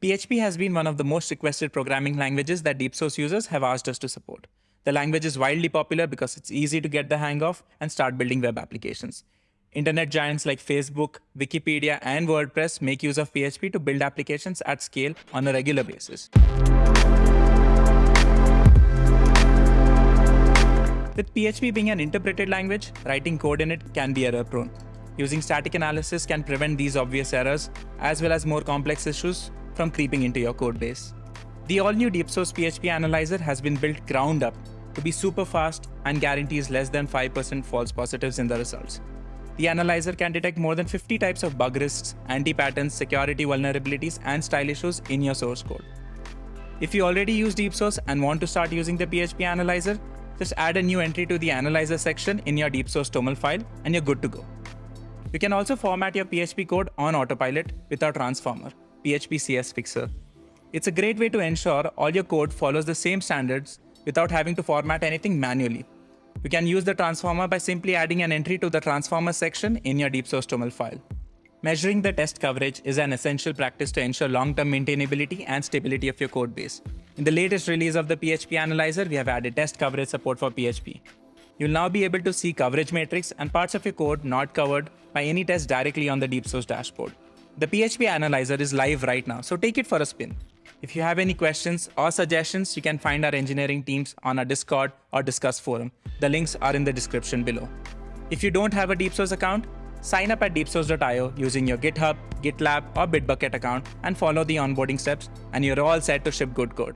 PHP has been one of the most requested programming languages that DeepSource users have asked us to support. The language is wildly popular because it's easy to get the hang of and start building web applications. Internet giants like Facebook, Wikipedia, and WordPress make use of PHP to build applications at scale on a regular basis. With PHP being an interpreted language, writing code in it can be error prone. Using static analysis can prevent these obvious errors, as well as more complex issues from creeping into your codebase. The all-new DeepSource PHP Analyzer has been built ground up to be super fast and guarantees less than 5% false positives in the results. The analyzer can detect more than 50 types of bug risks, anti-patterns, security vulnerabilities, and style issues in your source code. If you already use DeepSource and want to start using the PHP Analyzer, just add a new entry to the Analyzer section in your DeepSource TOML file and you're good to go. You can also format your PHP code on autopilot with our transformer. PHP CS Fixer. It's a great way to ensure all your code follows the same standards without having to format anything manually. You can use the transformer by simply adding an entry to the transformer section in your DeepSource TOML file. Measuring the test coverage is an essential practice to ensure long-term maintainability and stability of your code base. In the latest release of the PHP Analyzer, we have added test coverage support for PHP. You'll now be able to see coverage metrics and parts of your code not covered by any test directly on the DeepSource dashboard. The PHP Analyzer is live right now, so take it for a spin. If you have any questions or suggestions, you can find our engineering teams on our Discord or Discuss forum. The links are in the description below. If you don't have a DeepSource account, sign up at deepsource.io using your GitHub, GitLab, or Bitbucket account and follow the onboarding steps, and you're all set to ship good code.